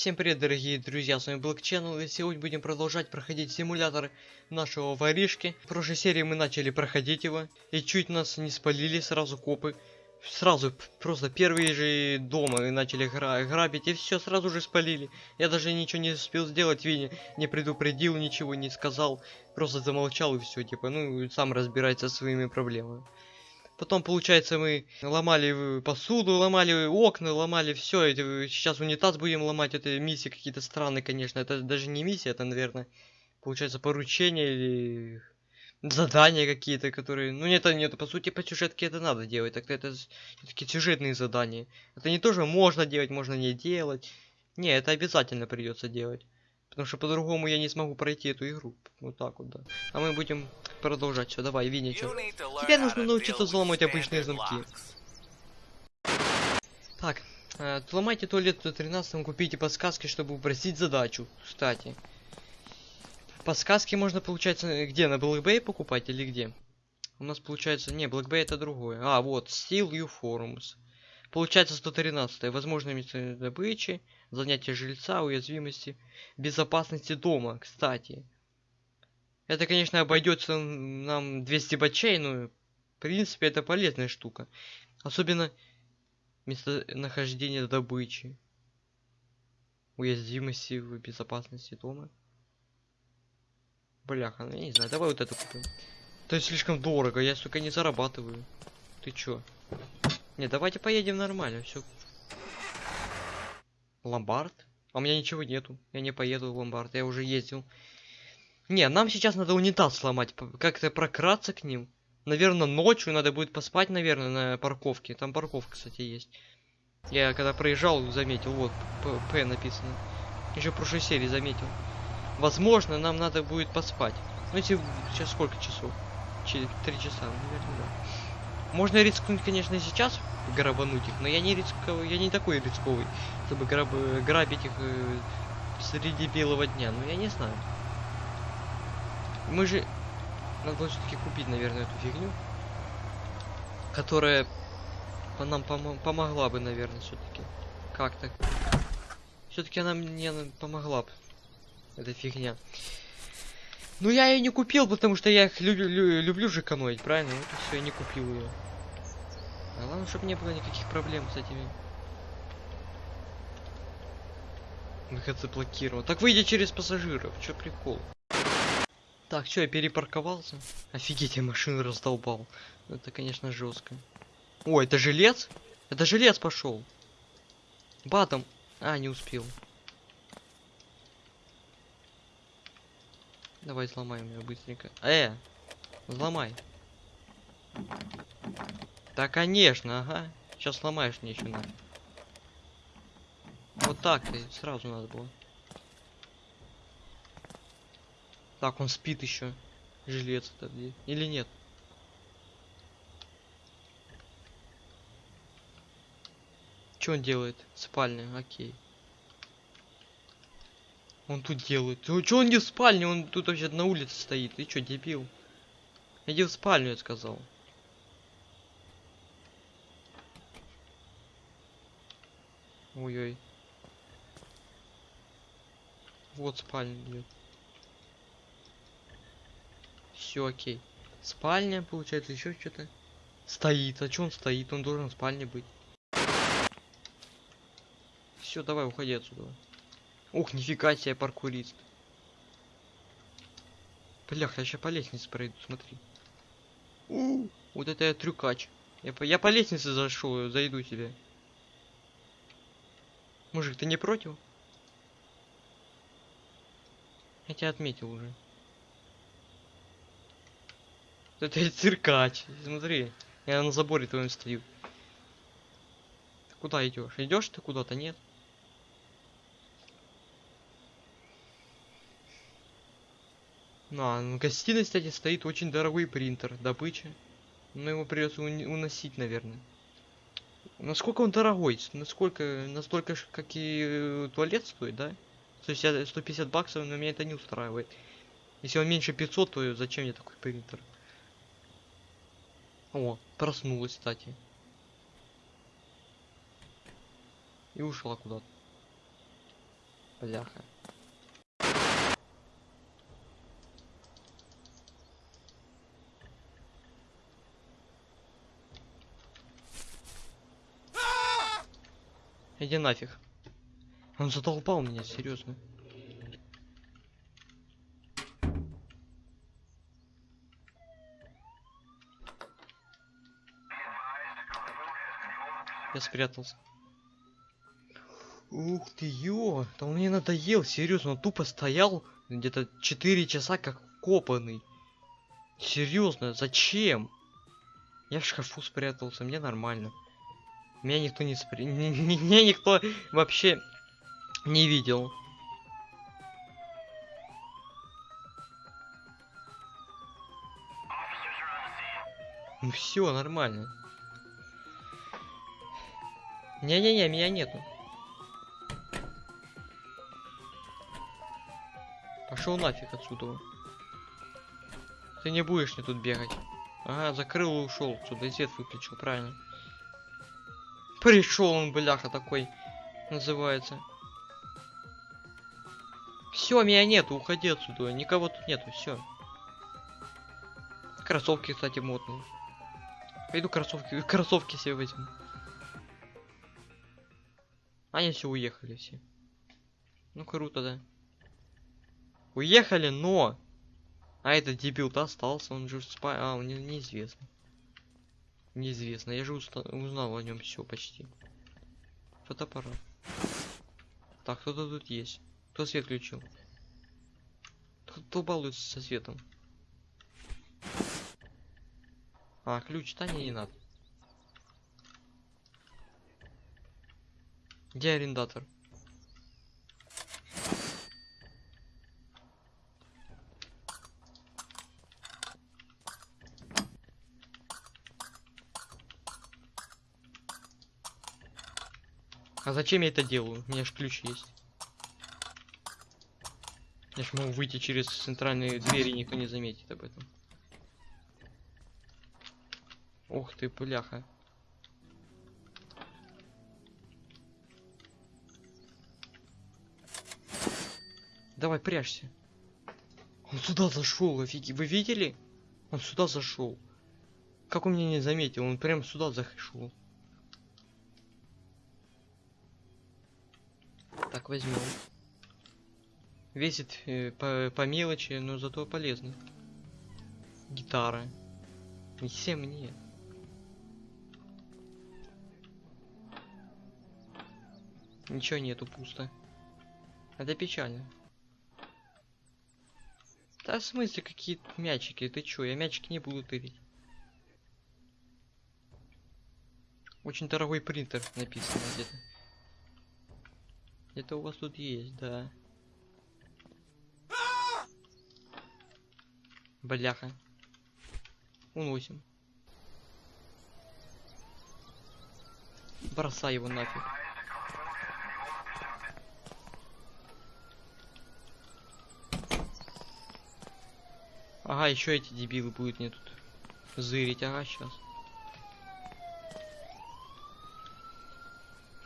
Всем привет, дорогие друзья, с вами Black и сегодня будем продолжать проходить симулятор нашего воришки. В прошлой серии мы начали проходить его, и чуть нас не спалили сразу копы. Сразу, просто первые же дома начали гра грабить, и все сразу же спалили. Я даже ничего не успел сделать, Винни не предупредил, ничего не сказал, просто замолчал и все, типа, ну, сам разбирается со своими проблемами. Потом, получается, мы ломали посуду, ломали окна, ломали все. Сейчас унитаз будем ломать. Это миссии какие-то странные, конечно. Это даже не миссия, это, наверное, получается поручение или задания какие-то, которые... Ну, нет, нет, по сути, по сюжетке это надо делать. Так это такие сюжетные задания. Это не тоже можно делать, можно не делать. Не, это обязательно придется делать. Потому что по-другому я не смогу пройти эту игру. Вот так вот, да. А мы будем продолжать. Все, давай, Винни, что? Тебе нужно научиться взломать обычные замки. Так, э, взломайте туалет до 13 купите подсказки, чтобы упростить задачу. Кстати. Подсказки можно, получается, где? На Black Bay покупать или где? У нас получается... Не, Black Bay это другое. А, вот, Steel U Forums. Получается 113. Возможные места добычи, занятие жильца, уязвимости, безопасности дома, кстати. Это, конечно, обойдется нам 200 бачей, но в принципе это полезная штука. Особенно местонахождение добычи. Уязвимости в безопасности дома. Бляха, ну я не знаю, давай вот это купим. Это слишком дорого, я, сука, не зарабатываю. Ты чё? Не, давайте поедем нормально, все. Ломбард? А у меня ничего нету. Я не поеду в ломбард, я уже ездил. Не, нам сейчас надо унитаз сломать, как-то прократься к ним. Наверное, ночью надо будет поспать, наверное, на парковке. Там парковка, кстати, есть. Я когда проезжал, заметил, вот, П написано. Еще в прошлой серии заметил. Возможно, нам надо будет поспать. Ну, если сейчас сколько часов? Через три часа, наверное, да. Можно рискнуть, конечно, сейчас грабануть их, но я не рисковый, я не такой рисковый, чтобы граб, грабить их э, среди белого дня. Ну я не знаю. Мы же надо все-таки купить, наверное, эту фигню, которая нам пом помогла бы, наверное, все-таки. Как-то. Все-таки она мне помогла бы. Эта фигня. Ну я ее не купил, потому что я их люблю, лю люблю же экономить, правильно? Вот и все, я не купил ее. А главное, чтобы не было никаких проблем с этими. Выход заблокирован. Так выйди через пассажиров, чё прикол? Так, что, я перепарковался? Офигеть, я машину раздолбал. Это, конечно, жестко. О, это жилец? Это жилец пошел. Батом. А, не успел. Давай сломаем ее быстренько. Э, взломай. Да, конечно, ага. Сейчас сломаешь мне еще надо. Вот так ты сразу надо было. Так, он спит еще. Жилец это где? Или нет? Что он делает? Спальня, окей. Он тут делает. Что он не в спальне? Он тут вообще на улице стоит. Ты что, дебил? Иди в спальню, я сказал. Ой-ой. Вот спальня идет. Все окей. Спальня, получается, еще что-то. Стоит. А что он стоит? Он должен в спальне быть. Все, давай, уходи отсюда. Ух, нифига себе паркурист. Блях, я сейчас по лестнице пройду, смотри. У, вот это я трюкач. Я по, я по лестнице зашел, зайду тебе. Мужик, ты не против? Я тебя отметил уже. Это циркач. Смотри, я на заборе твоем стою. Ты куда идешь? Идешь ты куда-то, нет? Ну, в гостиной, кстати, стоит очень дорогой принтер, добыча. Но его придется уносить, наверное. Насколько он дорогой? Насколько, настолько, как и э, туалет стоит, да? 150, 150 баксов, но меня это не устраивает. Если он меньше 500, то зачем мне такой принтер? О, проснулась, кстати. И ушла куда-то. Бляха. Иди нафиг. Он задолбал меня, серьезно. Я спрятался. Ух ты, ё! Да он мне надоел, серьезно, он тупо стоял где-то 4 часа как копанный. Серьезно, зачем? Я в шкафу спрятался, мне нормально. Меня никто не спри... Меня никто вообще не видел. Ну все, нормально. Не-не-не, меня нету. Пошел нафиг отсюда. Ты не будешь мне тут бегать. Ага, закрыл и ушел отсюда. И свет выключил, правильно. Пришел он, бляха, такой. Называется. Все, меня нету, уходи отсюда. Никого тут нету, все. Кроссовки, кстати, модные. Пойду кроссовки, кроссовки себе возьму. Они все уехали все. Ну круто, да. Уехали, но... А этот дебил-то остался, он же спа... А, он не, неизвестно. Неизвестно, я же уста... узнал о нем все почти. Фотоаппарат. Так, кто-то тут есть. Кто свет включил? Кто балуется со светом? А, ключ, да не, не надо. Где арендатор? А зачем я это делаю? У меня же ключ есть. Я ж могу выйти через центральные двери, никто не заметит об этом. Ух ты, пуляха. Давай, прячься. Он сюда зашел, офиги. Вы видели? Он сюда зашел. Как он меня не заметил? Он прям сюда зашел. Так, возьмем. Весит э, по, по мелочи, но зато полезно. Гитара. Не все мне. Ничего нету, пусто. Это печально. Да в смысле какие мячики? Ты чё? Я мячики не буду тырить. Очень дорогой принтер написано где-то. Где-то у вас тут есть, да. Бляха. Уносим. Бросай его нафиг. Ага, еще эти дебилы будут мне тут зырить. Ага, сейчас.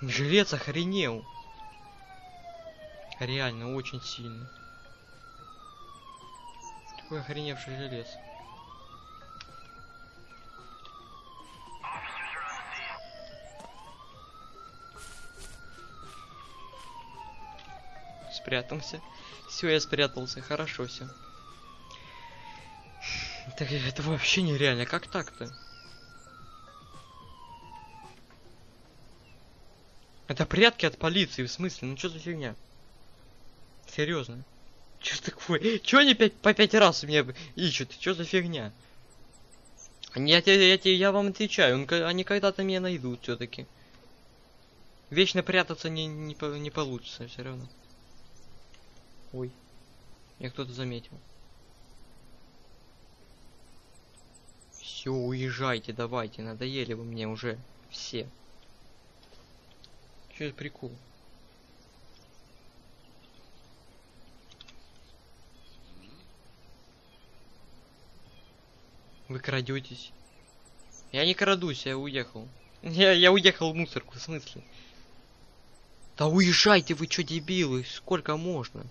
Жилец охренел. Реально, очень сильно. Такой охреневший желез. Спрятался. Все, я спрятался. Хорошо все. Так это вообще нереально. Как так-то? Это прятки от полиции, в смысле? Ну что за фигня? Серьезно. Что такое? Чё они пять, по пять раз меня ищут? Что за фигня? Я, я, я, я, я вам отвечаю, он, они когда-то меня найдут все-таки. Вечно прятаться не, не, не получится все равно. Ой. Я кто-то заметил. Все, уезжайте, давайте, надоели вы мне уже все. Что это прикол? Вы крадетесь. Я не крадусь, я уехал. Я, я уехал в мусорку, в смысле? Да уезжайте вы, чё, дебилы? Сколько можно?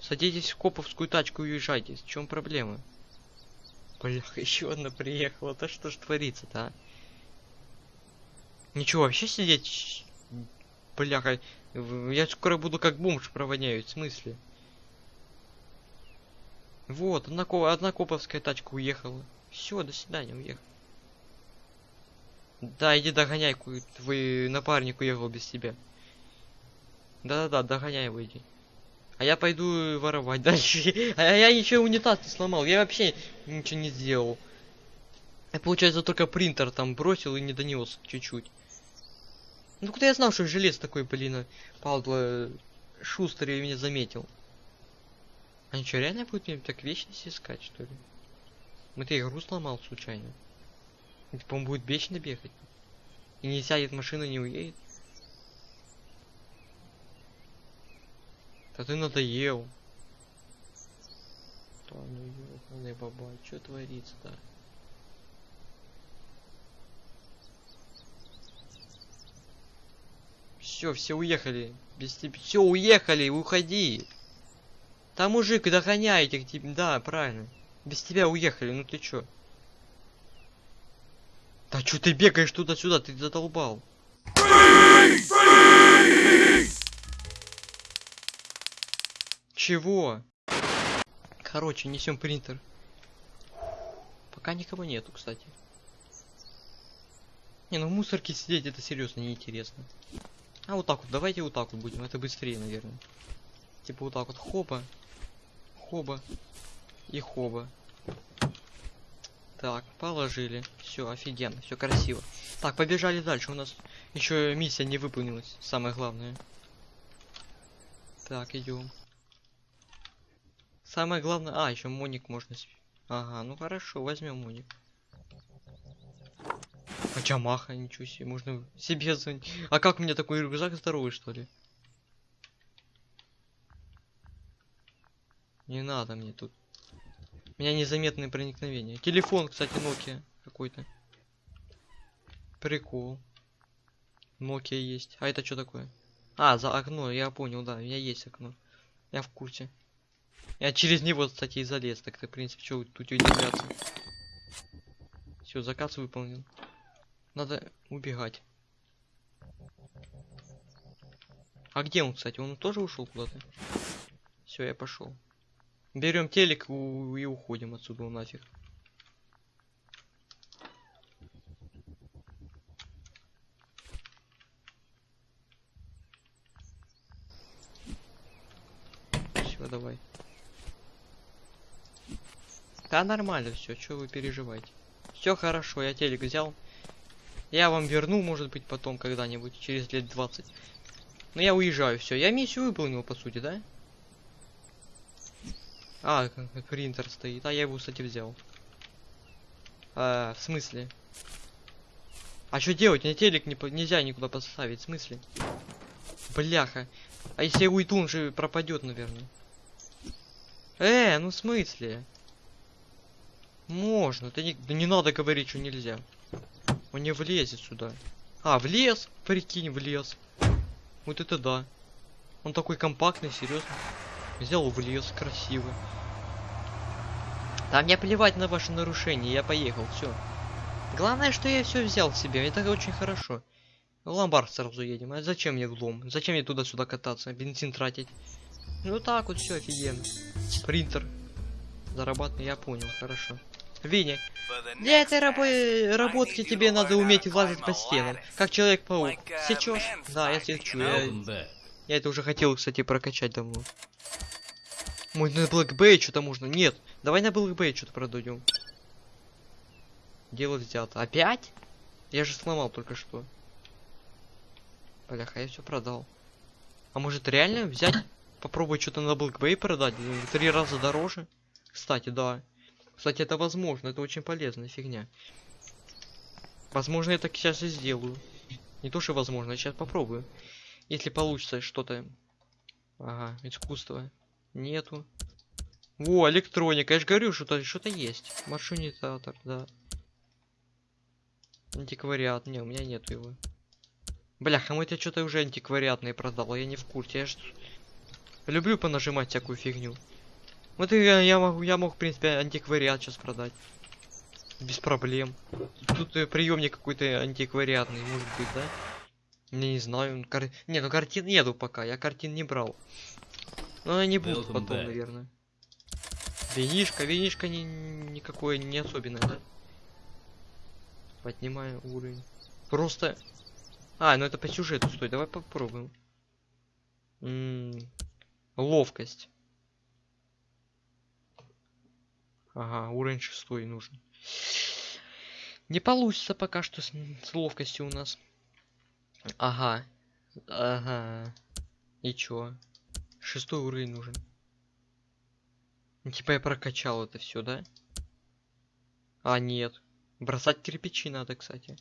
Садитесь в коповскую тачку и уезжайте. В чем проблема? Блях, еще одна приехала. Да что ж творится-то, а? Ничего, вообще сидеть... Бляха, я скоро буду как бомж провоняю, в смысле? Вот, одна, одна коповская тачка уехала. Все, до свидания, уехал. Да, иди догоняй, твой напарник уехал без тебя. Да-да-да, догоняй иди. А я пойду воровать дальше. А я ничего унитаз не сломал, я вообще ничего не сделал. Я, получается, только принтер там бросил и не донес чуть-чуть. Ну куда я знал, что желез такой, блин, падла, шустрый меня заметил. А что, реально будет мне так вечность искать, что ли? Мы ты игру сломал случайно. Типа он будет вечно бегать. И не сядет, машина не уедет. Да ты надоел. Да ну ёбаный баба, что творится-то? Все, все уехали. Без тебя. Все, уехали, уходи. Там мужик догоняет их тебе. Да, правильно. Без тебя уехали, ну ты чё? Да чё ты бегаешь туда-сюда, ты задолбал. Чего? Короче, несем принтер. Пока никого нету, кстати. Не, ну в мусорке сидеть это серьезно неинтересно. А вот так вот, давайте вот так вот будем, это быстрее, наверное. Типа вот так вот, хоба, хоба и хоба. Так, положили. Все, офигенно, все красиво. Так, побежали дальше. У нас еще миссия не выполнилась. Самое главное. Так, идем. Самое главное. А, еще моник можно. Ага, ну хорошо, возьмем моник. А Чамаха, ничего себе, можно себе звонить. А как у меня такой рюкзак здоровый, что ли? Не надо мне тут. У меня незаметное проникновение. Телефон, кстати, Nokia какой-то. Прикол. Nokia есть. А это что такое? А, за окно, я понял, да, у меня есть окно. Я в курсе. Я через него, кстати, и залез. Так-то, в принципе, что тут удивляться. Все, заказ выполнен. Надо убегать. А где он, кстати? Он тоже ушел куда-то? Все, я пошел. Берем телек и уходим отсюда нафиг. Все, давай. Да нормально все, что вы переживаете. Все хорошо, я телек взял. Я вам верну, может быть, потом когда-нибудь, через лет 20. Но я уезжаю, все. Я миссию выполнил, по сути, да? А, принтер стоит. А я его, кстати, взял. А, в смысле? А что делать? Мне телек не, нельзя никуда поставить. В смысле? Бляха. А если я уйду, он же пропадет, наверное. Э, ну в смысле? Можно. Ты не, да не надо говорить, что нельзя. Он не влезет сюда. А, влез? Прикинь, влез. Вот это да. Он такой компактный, серьезно. Взял, влез, красиво. Да мне плевать на ваши нарушения, я поехал, все. Главное, что я все взял себе, это очень хорошо. В ломбард сразу едем. А зачем мне в? Зачем мне туда-сюда кататься? Бензин тратить? Ну так вот все офигенно. Принтер. Зарабатывай, я понял, хорошо. Виня, для этой рабо- работки тебе надо уметь лазить по стенам, как Человек-паук. Сейчас? Да, я сечу. Я, я это уже хотел, кстати, прокачать давно. Мой на Black Bay что-то можно. Нет, давай на Black Bay что-то продадим. Дело взято. Опять? Я же сломал только что. Бляха, я все продал. А может реально взять, попробовать что-то на Bay продать? Три раза дороже? Кстати, да. Кстати, это возможно, это очень полезная фигня. Возможно, я так сейчас и сделаю. Не то, что возможно, я сейчас попробую. Если получится что-то... Ага, искусство. Нету. Во, электроника, я же говорю, что-то что-то есть. Маршрутизатор, да. Антиквариат, не, у меня нету его. Бляха, мы тебе что-то уже антиквариатные продал, я не в курсе. Я ж люблю понажимать всякую фигню. Вот и я, я могу, я мог, в принципе, антиквариат сейчас продать. Без проблем. Тут э, приемник какой-то антиквариатный, может быть, да? Я не знаю. Кар... Не, ну картин нету пока, я картин не брал. Но они будут Welcome потом, back. наверное. Винишка, винишка не, никакое не особенное, да? Поднимаю уровень. Просто... А, ну это по сюжету, стой, давай попробуем. М, Ловкость. Ага, уровень шестой нужен. Не получится пока что с, с ловкостью у нас. Ага. Ага. И чё? Шестой уровень нужен. Ну, Типа я прокачал это все, да? А, нет. Бросать кирпичи надо, кстати.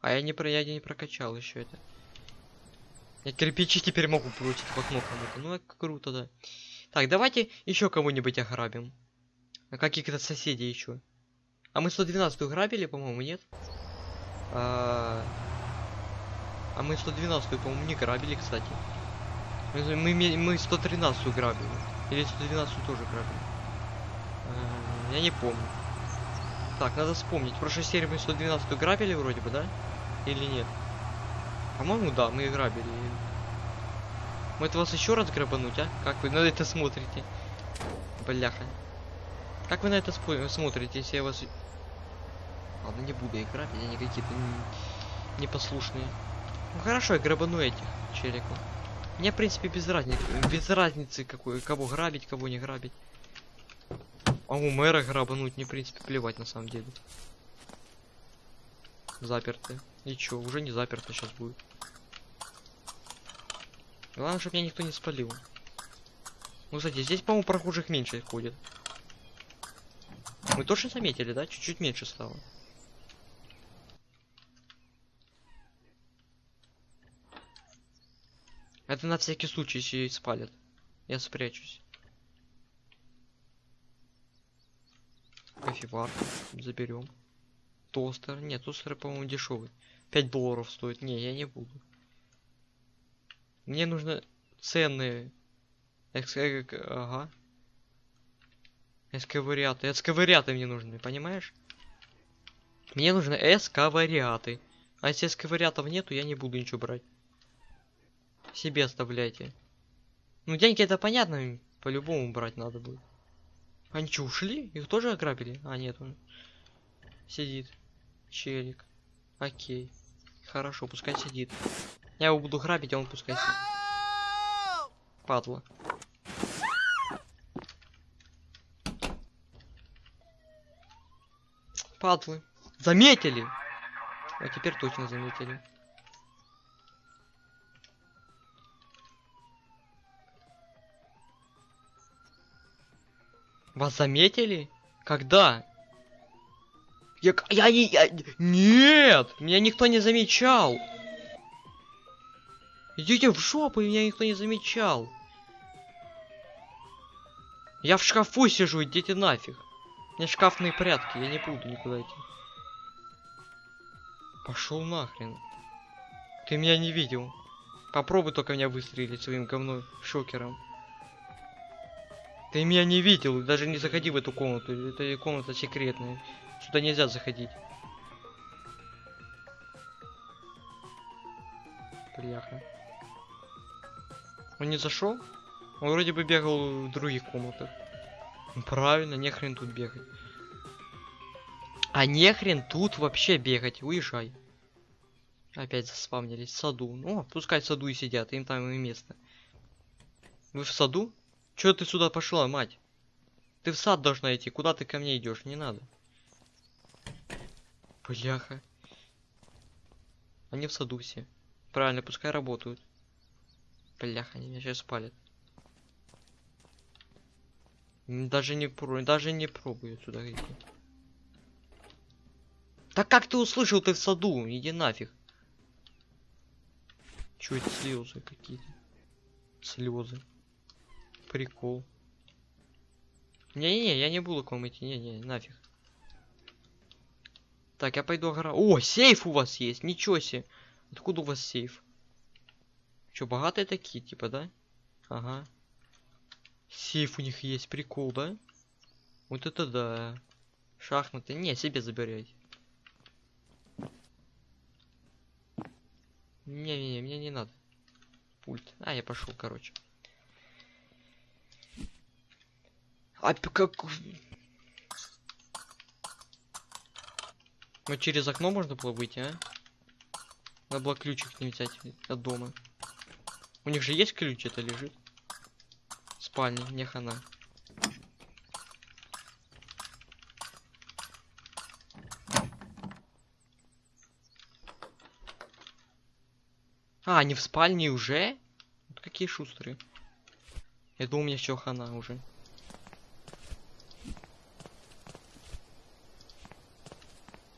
А я не про я не прокачал еще это. Я кирпичи теперь могу бросить в окно кому-то. Ну, это круто, да. Так, давайте еще кого-нибудь ограбим. А каких-то соседей еще. А мы 112 грабили, по-моему, нет? А, а мы 112, по-моему, не грабили, кстати. Мы, мы, мы 113 грабили. Или 112 тоже грабили. А, я не помню. Так, надо вспомнить. В прошлой серии мы 112 грабили вроде бы, да? Или нет? По-моему, да, мы грабили. Может вас еще раз грабануть, а? Как вы на это смотрите? Бляха. Как вы на это смотрите, если я вас... Ладно, не буду их грабить, они какие-то н- непослушные. Ну хорошо, я грабану этих челиков. Мне, в принципе, без разницы, без разницы, какой, кого грабить, кого не грабить. А у мэра грабануть, мне, в принципе, плевать на самом деле. Заперты. И чё, уже не заперто сейчас будет. Главное, чтобы меня никто не спалил. Ну, кстати, здесь, по-моему, прохожих меньше ходит. Мы тоже заметили, да? Чуть-чуть меньше стало. Это на всякий случай, если спалят. Я спрячусь. Кофевар. Заберем. Тостер. Нет, тостер, по-моему, дешевый. 5 долларов стоит. Не, я не буду. Мне нужно ценные. Э, э, Ага. Эсковариаты. Эсковариаты мне нужны, понимаешь? Мне нужны эсковариаты. А если эсковариатов нету, я не буду ничего брать. Себе оставляйте. Ну, деньги это понятно, по-любому брать надо будет. Они что, ушли? Их тоже ограбили? А, нет, он сидит. Челик. Окей. Хорошо, пускай сидит. Я его буду грабить, а он пускай сидит. Падла. Падлы. Заметили! А теперь точно заметили. Вас заметили? Когда? Я, я, не- я- нет, меня никто не замечал. Идите в жопу, меня никто не замечал. Я в шкафу сижу, идите нафиг. Меня шкафные прятки, я не буду никуда идти. Пошел нахрен. Ты меня не видел. Попробуй только меня выстрелить своим говной шокером. Ты меня не видел, даже не заходи в эту комнату. Это комната секретная. Сюда нельзя заходить. Бляха. Он не зашел? Он вроде бы бегал в других комнатах. Ну, Правильно, не хрен тут бегать. А не хрен тут вообще бегать, уезжай. Опять заспавнились в саду. Ну, пускай в саду и сидят, им там и место. Вы в саду? Чё ты сюда пошла, мать? Ты в сад должна идти, куда ты ко мне идешь? Не надо. Бляха. Они в саду все. Правильно, пускай работают. Бляха, они меня сейчас спалят. Даже не про, даже не пробую сюда идти. Так как ты услышал, ты в саду? Иди нафиг. Это слезы какие-то? Слезы. Прикол. Не-не-не, я не буду к вам идти. Не-не, нафиг. Так, я пойду огра... О, сейф у вас есть, ничего себе. Откуда у вас сейф? Чё, богатые такие, типа, да? Ага. Сейф у них есть, прикол, да? Вот это да. Шахматы. Не, себе забирайте. Не-не-не, мне не надо. Пульт. А, я пошел, короче. А как... Ну через окно можно было выйти, а? Надо было ключик не взять от дома. У них же есть ключ, это лежит. Спальне, не хана. А, они в спальне уже? Вот какие шустрые. Я думал, у меня все хана уже.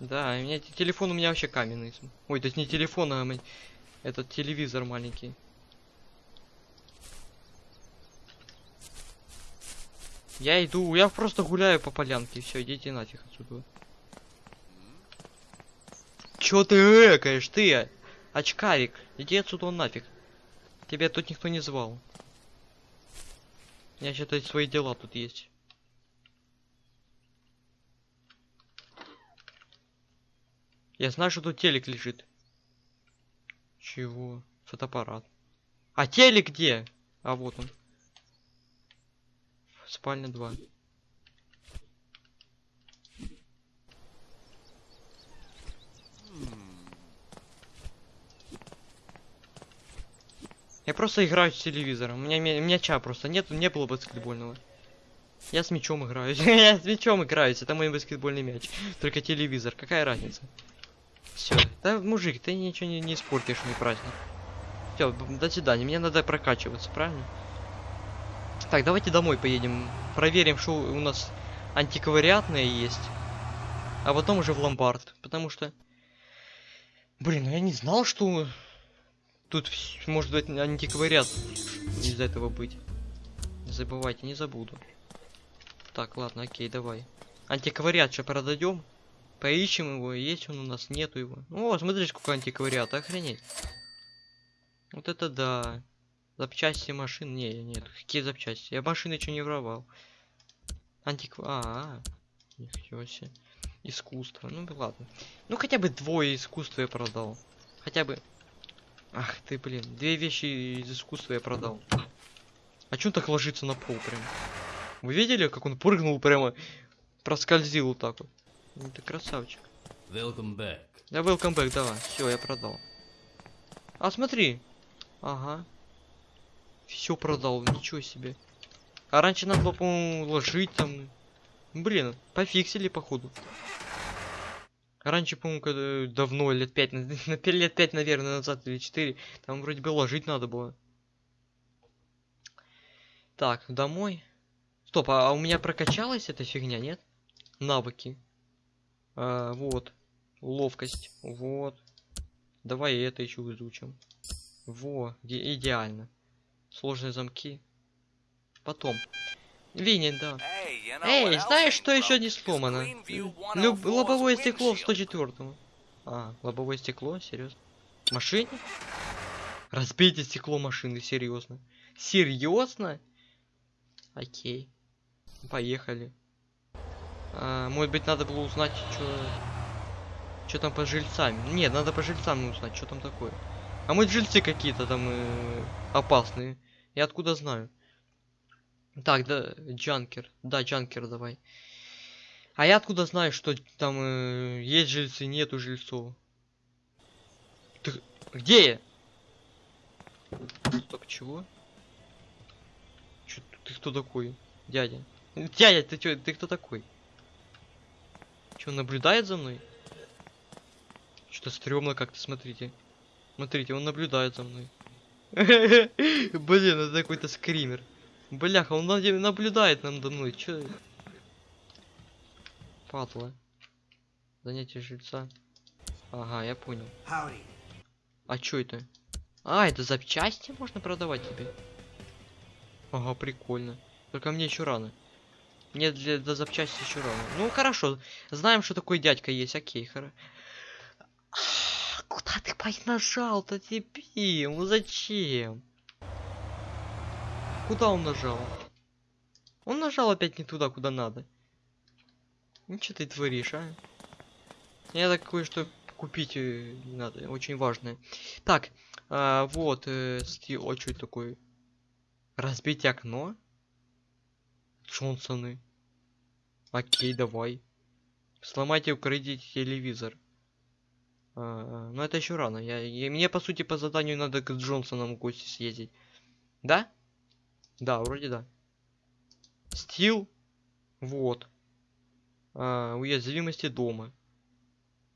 Да, у меня те- телефон у меня вообще каменный. Ой, то есть не телефон, а этот телевизор маленький. Я иду, я просто гуляю по полянке, все, идите нафиг отсюда. Чё ты экаешь, ты? Очкарик, иди отсюда нафиг. Тебя тут никто не звал. Я считаю, свои дела тут есть. Я знаю, что тут телек лежит. Чего? Фотоаппарат. А телек где? А вот он. Спальня 2. Я просто играю с телевизором. У меня мя- мяча просто нет, не было баскетбольного. Я с мячом играю. Я с мячом играюсь. Это мой баскетбольный мяч. Только телевизор. Какая разница? Все. Да, мужик, ты ничего не, не испортишь мне праздник. Все, до свидания. Мне надо прокачиваться, правильно? Так, давайте домой поедем. Проверим, что у нас антиквариатное есть. А потом уже в ломбард. Потому что... Блин, ну я не знал, что тут может быть антиквариат из этого быть. Забывайте, не забуду. Так, ладно, окей, давай. Антиквариат сейчас продадем. Поищем его, есть он у нас, нету его. О, смотри, сколько антиквариата, охренеть. Вот это да. Запчасти машин, не, нет, какие запчасти? Я машины что не воровал. Антиква... А, а, ничего себе. Искусство, ну ладно. Ну хотя бы двое искусства я продал. Хотя бы... Ах ты, блин, две вещи из искусства я продал. А чё он так ложится на пол прям? Вы видели, как он прыгнул прямо, проскользил вот так вот? Ну, ты красавчик. Welcome back. Да, welcome back, давай. Все, я продал. А смотри. Ага. Все продал, ничего себе. А раньше надо было, по-моему, ложить там. Блин, пофиксили, походу. Раньше, по-моему, когда давно, лет пять, на на пять- лет пять, наверное, назад или четыре, там вроде бы ложить надо было. Так, домой. Стоп, а, у меня прокачалась эта фигня, нет? Навыки. А, вот. Ловкость. Вот. Давай это еще изучим. Во, иде- идеально. Сложные замки. Потом. Винен, да. Эй, знаешь, что еще не сломано? Люб- лобовое стекло в 104 А, лобовое стекло? Серьезно? Машине? Разбейте стекло машины, серьезно. Серьезно? Окей. Поехали. А, может быть, надо было узнать, что... Что там по жильцам? Нет, надо по жильцам узнать, что там такое. А мы жильцы какие-то там э, опасные. Я откуда знаю? Так, да, Джанкер. Да, Джанкер давай. А я откуда знаю, что там э, есть жильцы, нету жильцов? Ты где я? Стоп, чего? Чё, ты кто такой, дядя? Дядя, ты чё, ты кто такой? Чё, он наблюдает за мной? Что-то стрёмно как-то, смотрите. Смотрите, он наблюдает за мной. Блин, это какой-то скример. Бляха, он наблюдает нам за мной. Чё? Падла. Занятие жильца. Ага, я понял. А чё это? А, это запчасти можно продавать тебе? Ага, прикольно. Только мне еще рано. Мне для, для запчасти еще рано. Ну хорошо, знаем, что такой дядька есть. Окей, хорошо. Куда ты пой нажал-то, тебе? Ну зачем? Куда он нажал? Он нажал опять не туда, куда надо. Ну что ты творишь, а? Я так кое-что купить э, надо, очень важное. Так, а, вот, э, сти... О, что это такое? Разбить окно? Джонсоны. Окей, давай. Сломайте, украдите телевизор. А, но это еще рано. Я, я, мне, по сути, по заданию надо к Джонсонам в гости съездить. Да? Да, вроде да. Стил. Вот. А, уязвимости дома.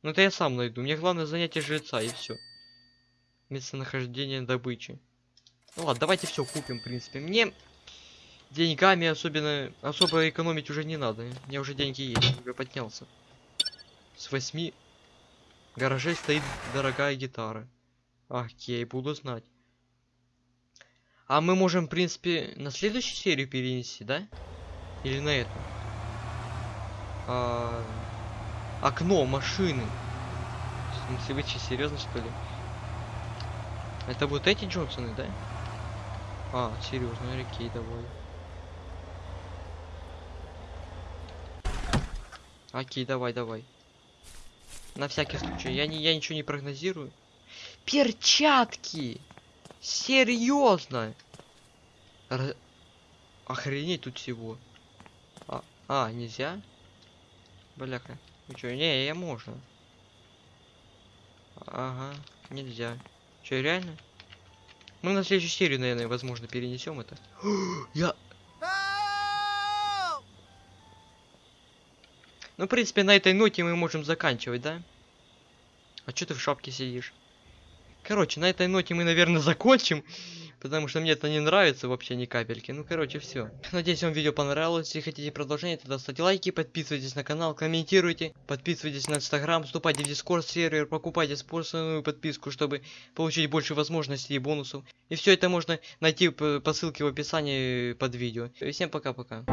Ну это я сам найду. Мне главное занятие жреца и все. Местонахождение добычи. Ну ладно, давайте все купим, в принципе. Мне деньгами особенно особо экономить уже не надо. У меня уже деньги есть, уже поднялся. С восьми гаражей стоит дорогая гитара. Окей, буду знать. А мы можем, в принципе, на следующую серию перенести, да? Или на эту? А... Окно машины. В смысле, вы че, серьезно что ли? Это вот эти Джонсоны, да? А, серьезно, окей, давай. Окей, давай, давай. На всякий случай. Я, не, я ничего не прогнозирую. Перчатки! Серьезно? Р... Охренеть тут всего. А, а, нельзя? Бляха. Ну не, я можно. Ага, нельзя. Че, реально? Мы на следующую серию, наверное, возможно, перенесем это. я... Ну, в принципе, на этой ноте мы можем заканчивать, да? А что ты в шапке сидишь? Короче, на этой ноте мы, наверное, закончим. Потому что мне это не нравится вообще ни капельки. Ну, короче, все. Надеюсь, вам видео понравилось. Если хотите продолжение, тогда ставьте лайки, подписывайтесь на канал, комментируйте, подписывайтесь на инстаграм, вступайте в дискорд сервер, покупайте спонсорную подписку, чтобы получить больше возможностей и бонусов. И все это можно найти по ссылке в описании под видео. И всем пока-пока.